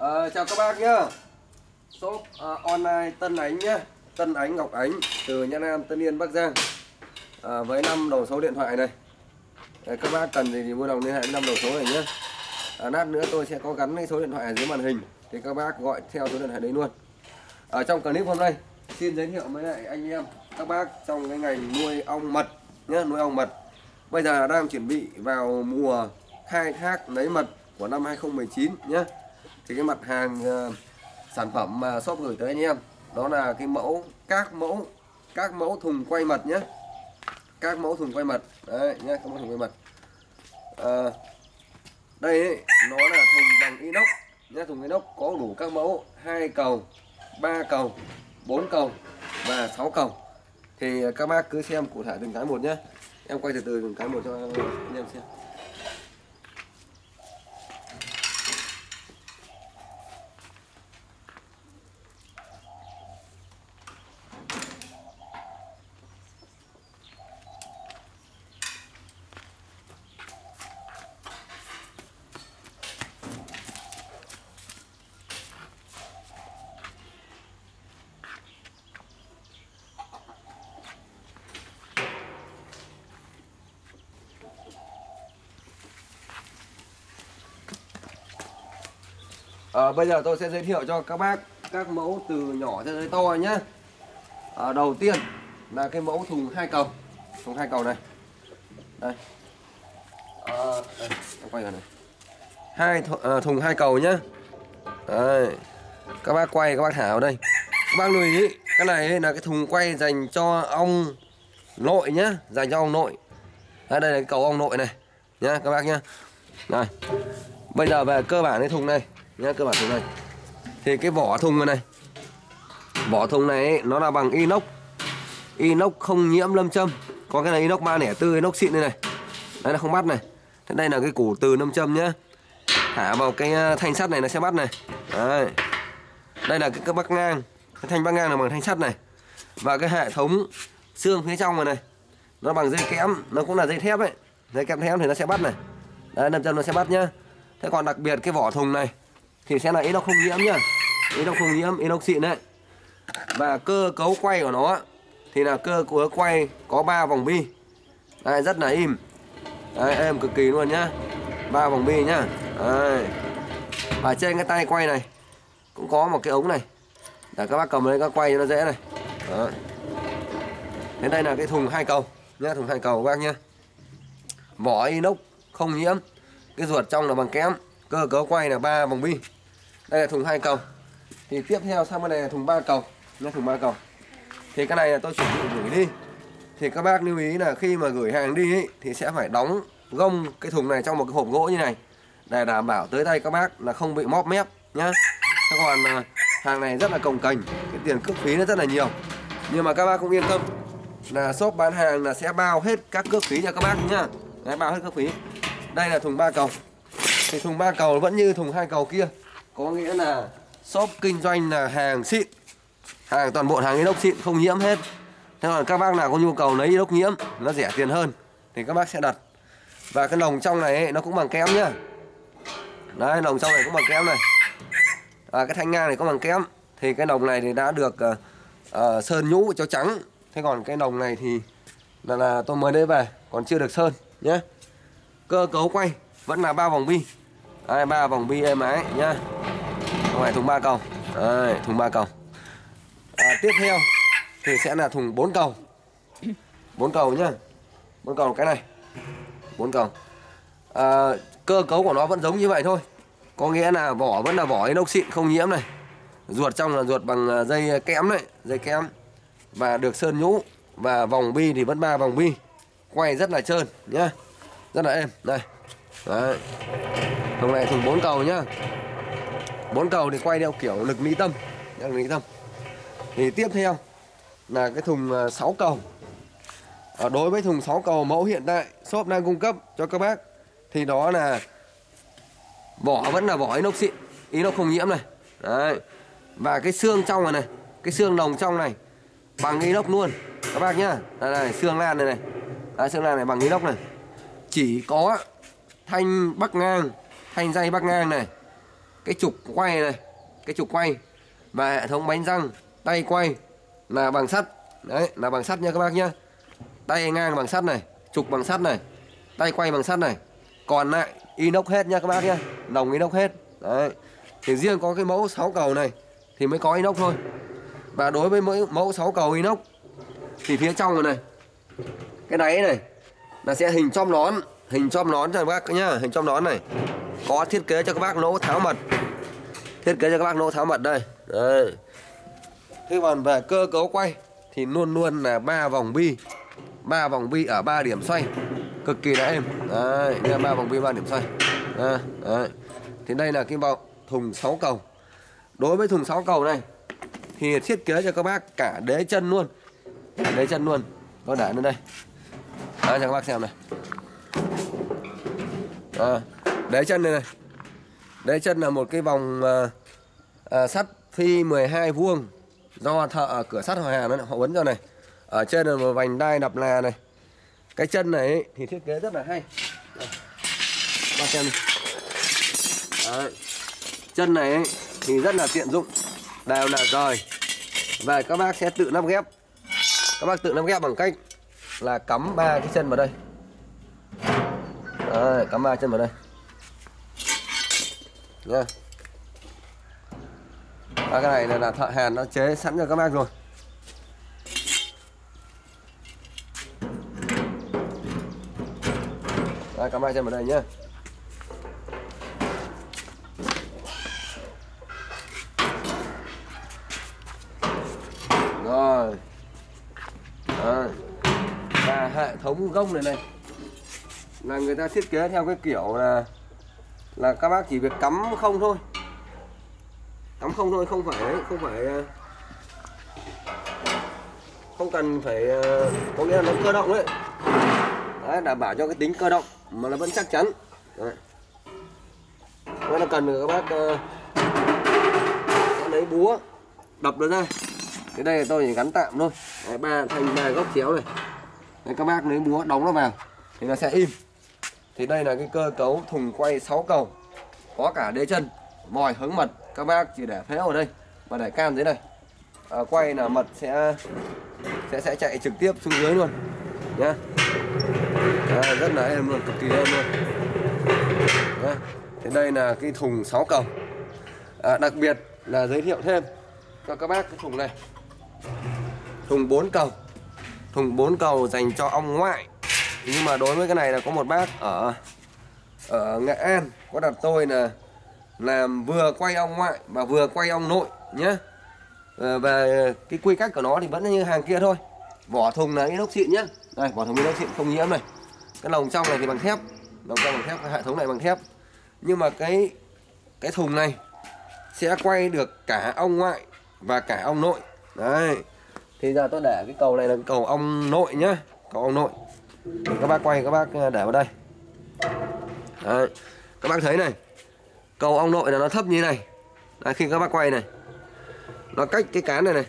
À, chào các bác nhá. Shop à, online Tân Ánh nhá. Tân Ánh Ngọc Ánh từ Nha Nam Tân Yên Bắc Giang. À, với năm đầu số điện thoại này. À, các bác cần gì thì vui lòng liên hệ với năm đầu số này nhé à, lát nữa tôi sẽ có gắn cái số điện thoại ở dưới màn hình thì các bác gọi theo số điện thoại đấy luôn. Ở trong clip hôm nay xin giới thiệu với lại anh em các bác trong cái ngành nuôi ong mật nhá, nuôi ong mật. Bây giờ đang chuẩn bị vào mùa khai thác lấy mật của năm 2019 nhé thì cái mặt hàng uh, sản phẩm mà shop gửi tới anh em đó là cái mẫu các mẫu các mẫu thùng quay mật nhé. Các mẫu thùng quay mật đấy nhé các mẫu thùng quay mật à, ờ, đây ấy, nó là thùng bằng inox nhé thùng inox có đủ các mẫu hai cầu ba cầu bốn cầu và 6 cầu. Thì các bác cứ xem cụ thể từng cái một nhé. Em quay từ từ từng cái một cho anh em xem. À, bây giờ tôi sẽ giới thiệu cho các bác các mẫu từ nhỏ cho tới to nhé à, ờ, đầu tiên là cái mẫu thùng hai cầu. Thùng hai cầu này. Đây, à, đây quay này. Hai th à, thùng hai cầu nhá. Đây. các bác quay các bác thả vào đây. Các bác lưu ý cái này là cái thùng quay dành cho ong nội nhá. Dành cho ong nội. Đây, đây là cái cầu ong nội này. Nhá các bác nhá. Này. Bây giờ về cơ bản cái thùng này nhá các bạn thùng này. Thì cái vỏ thùng này, này. Vỏ thùng này ấy, nó là bằng inox. Inox không nhiễm lâm châm. Có cái này inox 304 inox xịn đây này. Đây là không bắt này. Thế đây là cái củ từ lâm châm nhá. Thả vào cái à, thanh sắt này nó sẽ bắt này. Đấy. đây là cái, cái bắc ngang. Cái thanh bắc ngang là bằng thanh sắt này. Và cái hệ thống xương phía trong này này. Nó bằng dây kẽm nó cũng là dây thép ấy. Dây kẽm thép thì nó sẽ bắt này. Đấy lâm châm nó sẽ bắt nhá. Thế còn đặc biệt cái vỏ thùng này thì sẽ là inox không nhiễm nhá. Inox không nhiễm inox xịn đấy. Và cơ cấu quay của nó thì là cơ cấu quay có 3 vòng bi. Đây, rất là im. Đây, em cực kỳ luôn nhá. Ba vòng bi nhá. Đây. và trên cái tay quay này cũng có một cái ống này. Để các bác cầm lên các quay cho nó dễ này. Đó. thế đây là cái thùng hai cầu nhá thùng hai cầu các bác nhá. Vỏ inox không nhiễm. Cái ruột trong là bằng kém cơ cấu quay là ba vòng bi. Đây là thùng hai cầu. Thì tiếp theo sang bên này là thùng ba cầu. Nhá thùng ba cầu. Thì cái này là tôi chuẩn bị gửi đi. Thì các bác lưu ý là khi mà gửi hàng đi ý, thì sẽ phải đóng gông cái thùng này trong một cái hộp gỗ như này. Để đảm bảo tới tay các bác là không bị móp mép nhá. Thế còn à, hàng này rất là cồng cành cái tiền cước phí nó rất là nhiều. Nhưng mà các bác cũng yên tâm là shop bán hàng là sẽ bao hết các cước phí cho các bác nhá. Đấy, bao hết cước phí. Đây là thùng ba cầu thì thùng ba cầu vẫn như thùng hai cầu kia. Có nghĩa là shop kinh doanh là hàng xịn. Hàng toàn bộ hàng inox xịn không nhiễm hết. Thế còn các bác nào có nhu cầu lấy inox nhiễm nó rẻ tiền hơn thì các bác sẽ đặt. Và cái lồng trong này ấy, nó cũng bằng kém nhá. Đấy lồng trong này cũng bằng kém này. Và cái thanh ngang này cũng bằng kém thì cái lồng này thì đã được uh, uh, sơn nhũ cho trắng. Thế còn cái lồng này thì là, là tôi mới lấy về còn chưa được sơn nhé cơ cấu quay vẫn là ba vòng bi đây ba vòng bi êm ái nhá. Không phải thùng ba cầu. Đây, thùng ba cầu. À, tiếp theo thì sẽ là thùng bốn cầu. Bốn cầu nhá. Bốn cầu cái này. Bốn cầu. À, cơ cấu của nó vẫn giống như vậy thôi. Có nghĩa là vỏ vẫn là vỏ inox xịn không nhiễm này. Ruột trong là ruột bằng à, dây kẽm đấy dây kẽm. Và được sơn nhũ. Và vòng bi thì vẫn ba vòng bi. Quay rất là trơn nhá. Rất là êm. Đây. Đấy thùng này thùng bốn cầu nhá. Bốn cầu thì quay theo kiểu lực mỹ tâm. Lực mỹ tâm. Thì tiếp theo là cái thùng à, 6 cầu. Ở đối với thùng 6 cầu mẫu hiện tại shop đang cung cấp cho các bác thì đó là vỏ vẫn là vỏ inox xịn inox không nhiễm này. Đấy. Và cái xương trong này này cái xương đồng trong này bằng inox luôn. Các bác nhá. Đây này xương lan này này. Đấy, xương lan này bằng inox này. Chỉ có thanh bắc ngang thanh dây bắc ngang này. Cái trục quay này cái trục quay và hệ thống bánh răng tay quay là bằng sắt. Đấy là bằng sắt nha các bác nhá. Tay ngang bằng sắt này trục bằng sắt này tay quay bằng sắt này. Còn lại inox hết nha các bác nhá. Đồng inox hết. Đấy. Thì riêng có cái mẫu 6 cầu này thì mới có inox thôi. Và đối với mỗi mẫu 6 cầu inox thì phía trong này, này cái đáy này là sẽ hình chom nón hình chom nón cho các bác nhá hình chom nón này có thiết kế cho các bác nỗ tháo mật thiết kế cho các bác nỗ tháo mật đây. Đây. Thế còn về cơ cấu quay thì luôn luôn là ba vòng bi. Ba vòng bi ở ba điểm xoay. Cực kỳ là êm đấy đây ba vòng bi ba điểm xoay. À, đấy. thì đây là cái vòng thùng 6 cầu. Đối với thùng 6 cầu này thì thiết kế cho các bác cả đế chân luôn. Cả đế chân luôn. Có để lên đây. Đấy, cho các bác xem này. À, đế chân đây này. Đế chân là một cái vòng à, à, sắt phi 12 vuông do thợ cửa sắt Hòa Hà nó họ uốn cho này. Ở trên là một vành đai đập là này. Cái chân này ấy, thì thiết kế rất là hay. Ba xem Đấy. chân này ấy, thì rất là tiện dụng đều là rời. Và các bác sẽ tự lắp ghép. Các bác tự lắp ghép bằng cách là cắm ba cái chân vào đây. Đấy, cắm ba chân vào đây rồi. À, cái này là, là thợ hàn nó chế sẵn cho các bác rồi. Đây, cắm hai chân vào đây nhé Rồi. Đây. Và hệ thống gông này này Là người ta thiết kế theo cái kiểu là là các bác chỉ việc cắm không thôi. Cắm không thôi, không phải không phải ờ, Không cần phải ờ, Có nghĩa là nó cơ động đấy Đấy, đảm bảo cho cái tính cơ động mà nó vẫn chắc chắn. Đấy. Nếu là cần các bác uh, lấy búa đập nó ra. Cái đây tôi chỉ gắn tạm thôi. Đấy, ba thành ba góc chéo này. Đấy, các bác lấy búa đóng nó vào thì nó sẽ im thì đây là cái cơ cấu thùng quay 6 cầu. Có cả đế chân mòi hướng mật các bác chỉ để phế ở đây. Và để cam dưới này à, quay là mật sẽ sẽ sẽ chạy trực tiếp xuống dưới luôn. Nhá. À, rất là êm luôn cực kỳ êm luôn. Nhá. thì đây là cái thùng 6 cầu. À, đặc biệt là giới thiệu thêm cho các bác cái thùng này. Thùng 4 cầu. Thùng 4 cầu dành cho ong ngoại nhưng mà đối với cái này là có một bác ở ở Nghệ An, có đặt tôi là làm vừa quay ong ngoại và vừa quay ong nội nhé ờ, và về cái quy cách của nó thì vẫn như hàng kia thôi. Vỏ thùng là inox xịn nhé đây, vỏ thùng inox xịn không nhiễm này. Cái lồng trong này thì bằng thép lồng trong bằng thép, cái hệ thống này bằng thép. Nhưng mà cái cái thùng này sẽ quay được cả ong ngoại và cả ong nội. Đấy, thì giờ tôi để cái cầu này là cầu ong nội nhá, cầu ong nội các bác quay các bác ờ, để vào đây. Đấy. các bác thấy này cầu ong nội là nó thấp như này. Đấy, khi các bác quay này nó cách cái cán này này.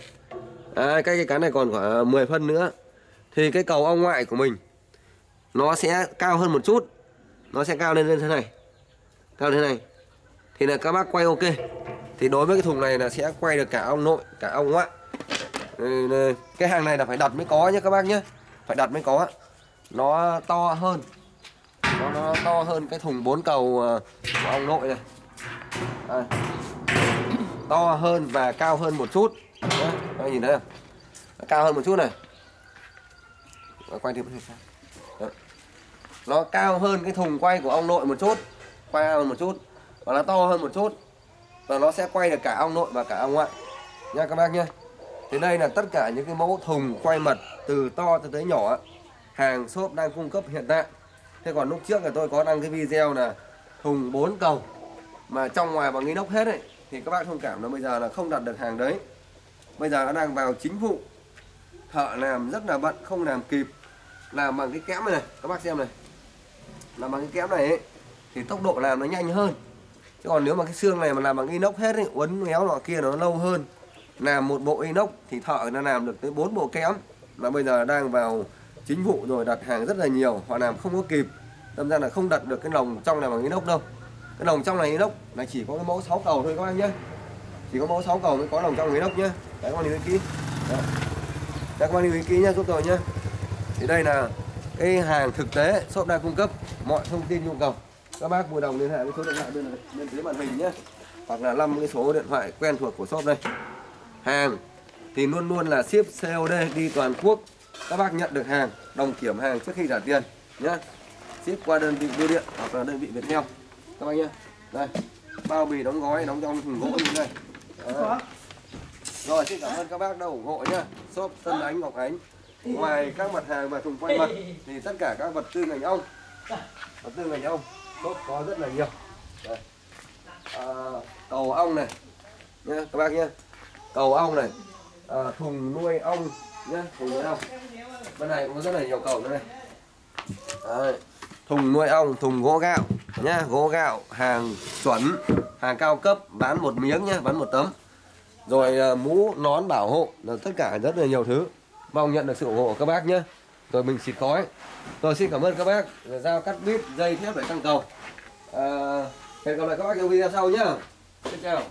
Đấy, cách cái cán này còn khoảng ờ, 10 phân nữa. Thì cái cầu ong ngoại của mình nó sẽ cao hơn một chút. Nó sẽ cao lên lên thế này. Cao thế này. Thì là các bác quay ok. Thì đối với cái thùng này là sẽ quay được cả ong nội cả ong ngoại. Cái hàng này là phải đặt mới có nhé các bác nhé phải đặt mới có nó to hơn. Nó, nó to hơn cái thùng 4 cầu ờ, của ong nội này. Đây. to hơn và cao hơn một chút. Đấy, nhìn thấy không? Cao hơn một chút này. Ờ, quay thêm nó cao hơn cái thùng quay của ong nội một chút. Quay hơn một chút. Và nó to hơn một chút. Và nó sẽ quay được cả ong nội và cả ong ngoại. Nha các bác nhé thì đây là tất cả những cái mẫu thùng quay mật từ to cho tới nhỏ hàng shop đang cung cấp hiện tại. Thế còn lúc trước là tôi có đăng cái video là thùng 4 cầu mà trong ngoài bằng inox hết ấy thì các bác thông cảm là bây giờ là không đặt được hàng đấy. Bây giờ nó đang vào chính vụ. Thợ làm rất là bận không làm kịp. Làm bằng cái kẽm này, này các bác xem này. Làm bằng cái kẽm này ấy, thì tốc độ làm nó nhanh hơn. Chứ còn nếu mà cái xương này mà làm bằng inox hết ấy, uốn méo nọ kia nó lâu hơn. Làm một bộ inox thì thợ nó làm được tới 4 bộ kẽm. Mà bây giờ đang vào chính vụ rồi đặt hàng rất là nhiều họ làm không có kịp. Đâm ra là không đặt được cái lồng trong này bằng inox đâu. Cái lồng trong này inox là chỉ có cái mẫu 6 cầu thôi các bác nhé. Chỉ có mẫu 6 cầu mới có lồng trong inox nhé. Đấy các bác lưu ý kỹ. Đấy, các bác lưu ý kỹ nhé giúp tôi nhé. Thì đây là cái hàng thực tế shop đang cung cấp mọi thông tin nhu cầu. Các bác vui lòng liên hệ với số điện thoại bên bên dưới màn hình nhé. Hoặc là 5 cái số điện thoại quen thuộc của shop đây. Hàng thì luôn luôn là ship COD đi toàn quốc các bác nhận được hàng đồng kiểm hàng trước khi trả tiền nhé ship qua đơn vị bưu điện hoặc là đơn vị Viettel. Các bác nhé đây bao bì đóng gói đóng trong thùng gỗ như Đấy. rồi xin cảm ơn các bác đã ủng hộ nhé shop Tân Ánh Ngọc Ánh. Ngoài các mặt hàng và thùng quay mặt thì tất cả các vật tư ngành ong vật tư ngành ong shop có rất là nhiều. Đây. À, cầu ong này nhé các bác nhé cầu ong này à, thùng nuôi ong nhé thùng nuôi ong bên này cũng có rất là nhiều cầu nữa này. Đấy. thùng nuôi ong thùng gỗ gạo nhá. Gỗ gạo hàng chuẩn hàng cao cấp bán một miếng nhá bán một tấm. Rồi à, mũ nón bảo hộ là tất cả rất là nhiều thứ. Mong nhận được sự ủng hộ của các bác nhé rồi mình xịt khói. Rồi xin cảm ơn các bác rồi dao cắt bít dây thép để tăng cầu. À, hẹn gặp lại các bác trong video sau nhá. Xin chào.